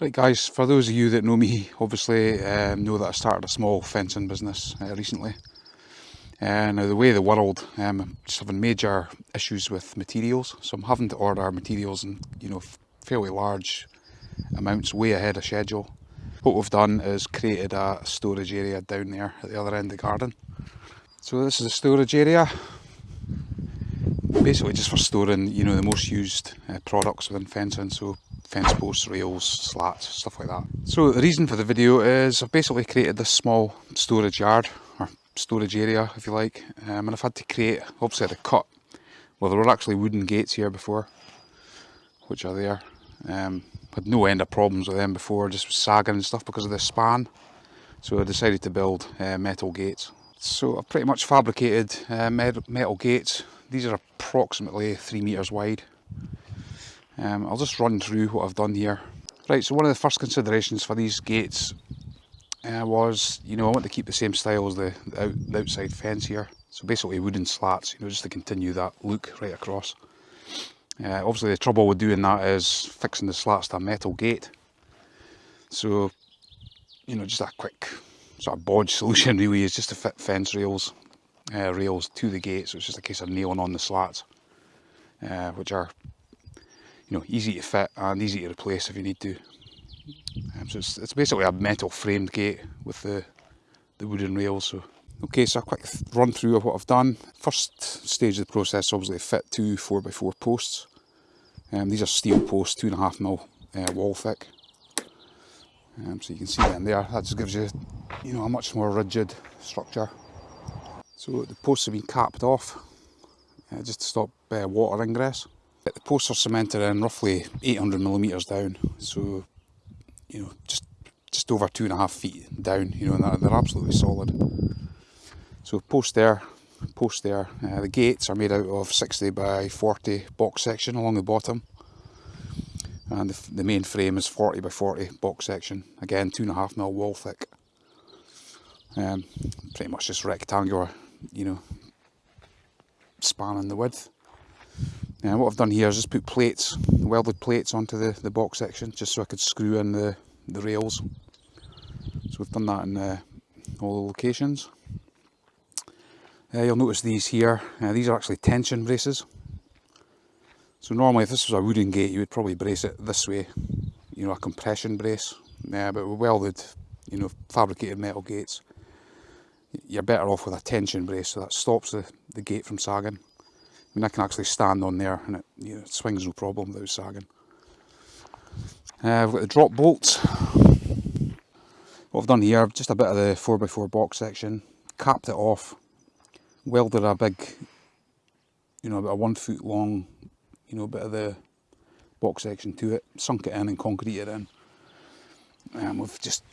Right guys, for those of you that know me, obviously um, know that I started a small fencing business uh, recently. Uh, now the way the world, um, I'm just having major issues with materials, so I'm having to order materials in you know fairly large amounts, way ahead of schedule. What we've done is created a storage area down there at the other end of the garden. So this is a storage area, basically just for storing you know the most used uh, products within fencing. So fence posts, rails, slats, stuff like that. So the reason for the video is I've basically created this small storage yard, or storage area if you like, um, and I've had to create, obviously I had to cut, well there were actually wooden gates here before, which are there. Um, had no end of problems with them before, just sagging and stuff because of the span. So I decided to build uh, metal gates. So I've pretty much fabricated uh, metal gates. These are approximately three metres wide um, I'll just run through what I've done here. Right, so one of the first considerations for these gates uh, was, you know, I want to keep the same style as the, the, out, the outside fence here. So basically wooden slats, you know, just to continue that look right across. Uh, obviously the trouble with doing that is fixing the slats to a metal gate. So, you know, just a quick sort of bodge solution really is just to fit fence rails, uh, rails to the gate. So it's just a case of nailing on the slats, uh, which are you know, easy to fit and easy to replace if you need to. Um, so it's, it's, basically a metal framed gate with the, the wooden rails. So Okay, so a quick run through of what I've done. First stage of the process, obviously fit two 4x4 posts. Um, these are steel posts, two and a half mil uh, wall thick. Um, so you can see them there, that just gives you, you know, a much more rigid structure. So the posts have been capped off, uh, just to stop uh, water ingress. The posts are cemented in roughly 800 millimetres down, so you know just just over two and a half feet down. You know, and they're, they're absolutely solid. So post there, post there. Uh, the gates are made out of 60 by 40 box section along the bottom, and the, the main frame is 40 by 40 box section. Again, two and a half mil wall thick. Um, pretty much just rectangular, you know, spanning the width. Now what I've done here is just put plates, welded plates onto the, the box section just so I could screw in the, the rails. So we've done that in uh, all the locations. Uh, you'll notice these here, uh, these are actually tension braces. So normally if this was a wooden gate you would probably brace it this way, you know a compression brace. Yeah, but with welded, you know, fabricated metal gates, you're better off with a tension brace so that stops the, the gate from sagging. I mean, I can actually stand on there and it, you know, swings no problem without sagging. Uh, I've got the drop bolts. What I've done here, just a bit of the 4x4 box section, capped it off, welded a big, you know, about a one foot long, you know, bit of the box section to it, sunk it in and concreted it in. And we've just,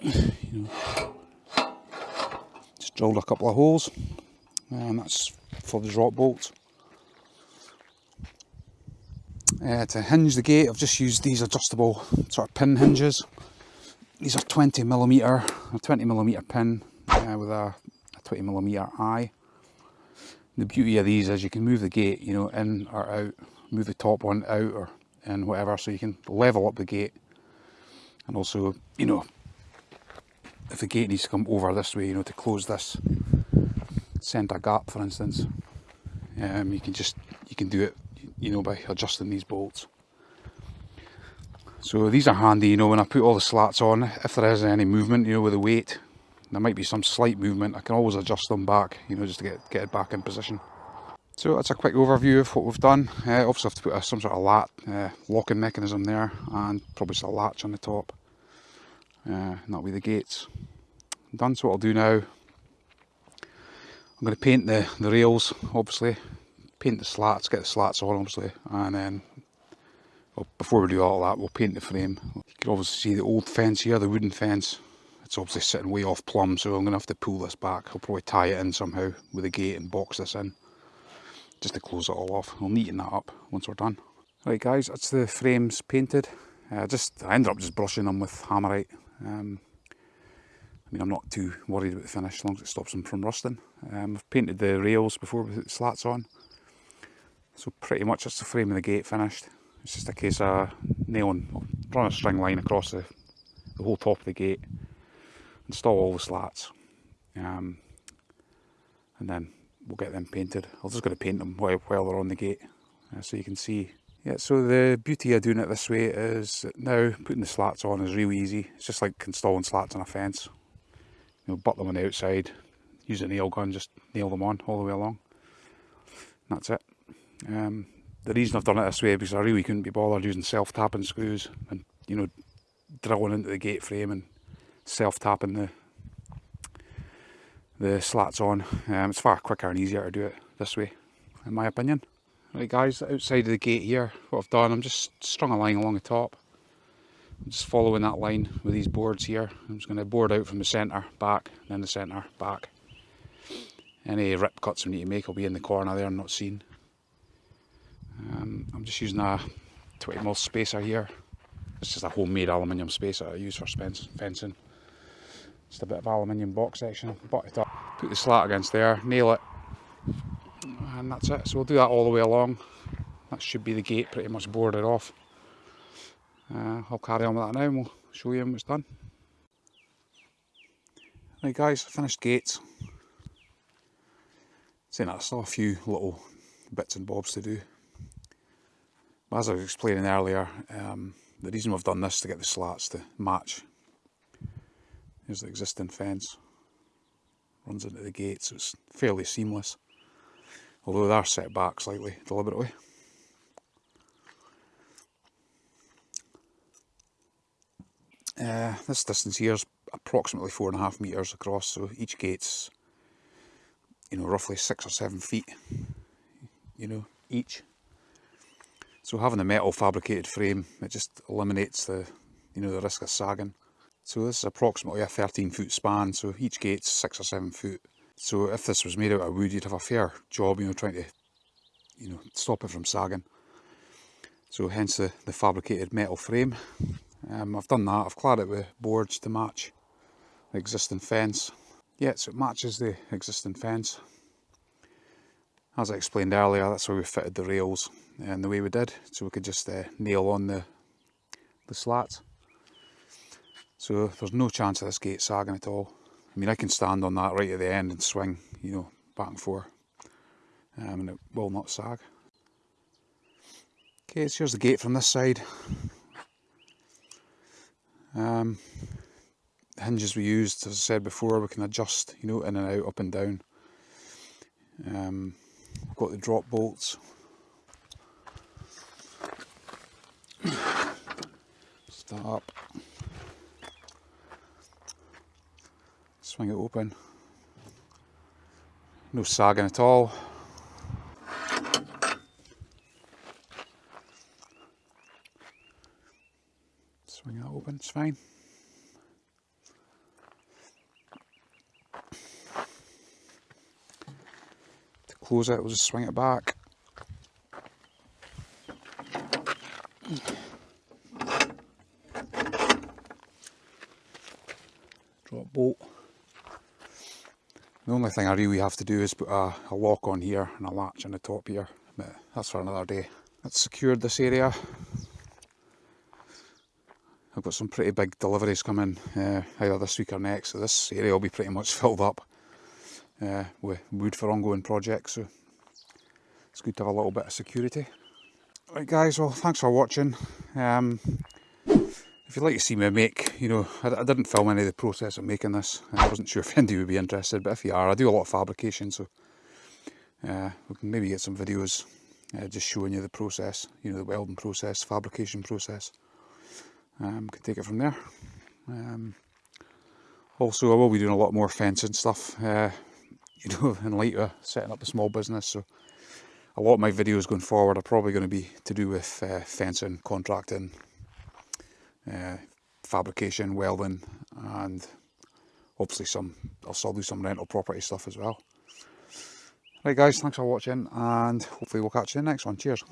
you know, just drilled a couple of holes, and that's for the drop bolt. Uh, to hinge the gate I've just used these adjustable sort of pin hinges. These are 20 millimeter, a 20 millimeter pin uh, with a, a 20 millimeter eye. The beauty of these is you can move the gate, you know, in or out, move the top one out or in whatever, so you can level up the gate. And also, you know, if the gate needs to come over this way, you know, to close this centre gap for instance. Um, you can just you can do it you know by adjusting these bolts. So these are handy you know when I put all the slats on if there is any movement you know with the weight there might be some slight movement. I can always adjust them back you know just to get, get it back in position. So that's a quick overview of what we've done. Uh, obviously I have to put a, some sort of lat uh, locking mechanism there and probably just a latch on the top. Uh, and that'll be the gates. Done so what I'll do now I'm going to paint the, the rails, obviously, paint the slats, get the slats on, obviously, and then, well, before we do all that, we'll paint the frame. You can obviously see the old fence here, the wooden fence. It's obviously sitting way off plumb, so I'm going to have to pull this back. I'll probably tie it in somehow with a gate and box this in, just to close it all off. I'll neaten that up once we're done. Right guys, that's the frames painted. Uh, just I ended up just brushing them with Hammerite. Um, I mean, I'm not too worried about the finish as long as it stops them from rusting. Um, I've painted the rails before with the slats on. So pretty much that's the frame of the gate finished. It's just a case of nailing, run a string line across the, the whole top of the gate, install all the slats, um, and then we'll get them painted. I'm just going to paint them while, while they're on the gate, uh, so you can see. Yeah, so the beauty of doing it this way is now putting the slats on is really easy. It's just like installing slats on a fence. You know, butt them on the outside, use a nail gun, just nail them on all the way along. And that's it. Um, the reason I've done it this way is because I really couldn't be bothered using self-tapping screws and you know drilling into the gate frame and self-tapping the the slats on. Um, it's far quicker and easier to do it this way, in my opinion. Right guys, outside of the gate here, what I've done, I'm just strung a line along the top. I'm just following that line with these boards here. I'm just going to board out from the centre, back, then the centre, back. Any rip cuts we need to make will be in the corner there, and not seen. Um, I'm just using a 20mm spacer here. It's just a homemade aluminium spacer I use for fencing. Just a bit of aluminium box section, butt it up, put the slat against there, nail it, and that's it. So we'll do that all the way along. That should be the gate pretty much boarded off. Uh, I'll carry on with that now and we'll show you when it's done. Right guys, finished gates. Saying that, still a few little bits and bobs to do. As I was explaining earlier, um, the reason we've done this to get the slats to match. Here's the existing fence. Runs into the gate, so it's fairly seamless. Although they are set back slightly, deliberately. Uh, this distance here is approximately four and a half metres across, so each gate's, you know, roughly six or seven feet, you know, each. So having a metal fabricated frame, it just eliminates the, you know, the risk of sagging. So this is approximately a 13 foot span, so each gate's six or seven foot. So if this was made out of wood, you'd have a fair job, you know, trying to, you know, stop it from sagging. So hence the, the fabricated metal frame. Um, I've done that, I've clad it with boards to match the existing fence. Yeah, so it matches the existing fence. As I explained earlier, that's why we fitted the rails and the way we did, so we could just uh, nail on the, the slats. So there's no chance of this gate sagging at all. I mean, I can stand on that right at the end and swing, you know, back and forth, um, and it will not sag. Okay, so here's the gate from this side. Um, hinges we used, as I said before, we can adjust, you know, in and out, up and down. Um, we've got the drop bolts Stop. Swing it open. No sagging at all. Swing that open, it's fine. To close it, we'll just swing it back. drop bolt. The only thing I really have to do is put a, a lock on here and a latch on the top here, but that's for another day. That's secured this area. I've got some pretty big deliveries coming uh, either this week or next, so this area will be pretty much filled up uh, with wood for ongoing projects, so it's good to have a little bit of security. Right guys, well thanks for watching. Um, if you'd like to see me make, you know, I, I, didn't film any of the process of making this. I wasn't sure if anybody would be interested, but if you are, I do a lot of fabrication, so uh, we can maybe get some videos uh, just showing you the process, you know, the welding process, fabrication process. Um, can take it from there. Um, also, I will be doing a lot more fencing stuff, uh, you know, in light of setting up a small business, so a lot of my videos going forward are probably going to be to do with uh, fencing, contracting, uh, fabrication, welding, and obviously some, I'll still do some rental property stuff as well. Right guys, thanks for watching and hopefully we'll catch you in the next one. Cheers.